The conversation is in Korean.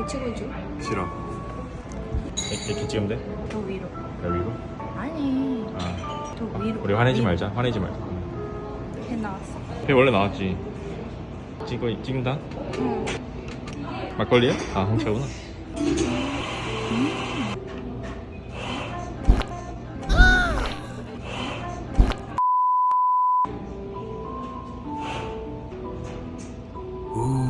배치고 줘 싫어 이렇게 찍으면 돼? 더 위로 더 위로? 아니 아. 더 위로 우리 화내지 말자 화내지 말자 걔 나왔어 걔 원래 나왔지 찍어, 찍는다? 응 막걸리야? 아 홍차구나 음.